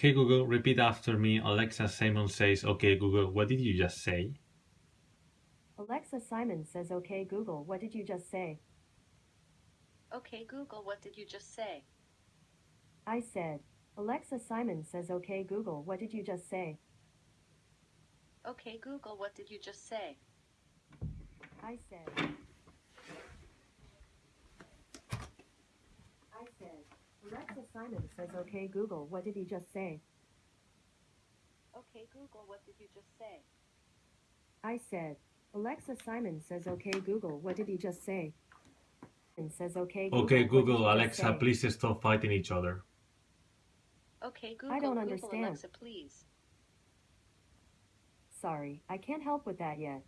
Hey Google, repeat after me. Alexa Simon says, Okay Google, what did you just say? Alexa Simon says, Okay, Google, what did you just say? Okay Google, what did you just say? I said, Alexa Simon says, Okay, Google, what did you just say? Okay Google, what did you just say? I said, I Alexa Simon says, Okay, Google, what did he just say? Okay Google, what did you just say? I said, Alexa Simon says, Okay, Google, what did he just say? And says, Okay, Google, Okay Google, Alexa, say?" please stop fighting each other. Okay Google, I don't Google understand. Alexa, please. Sorry, I can't help with that yet.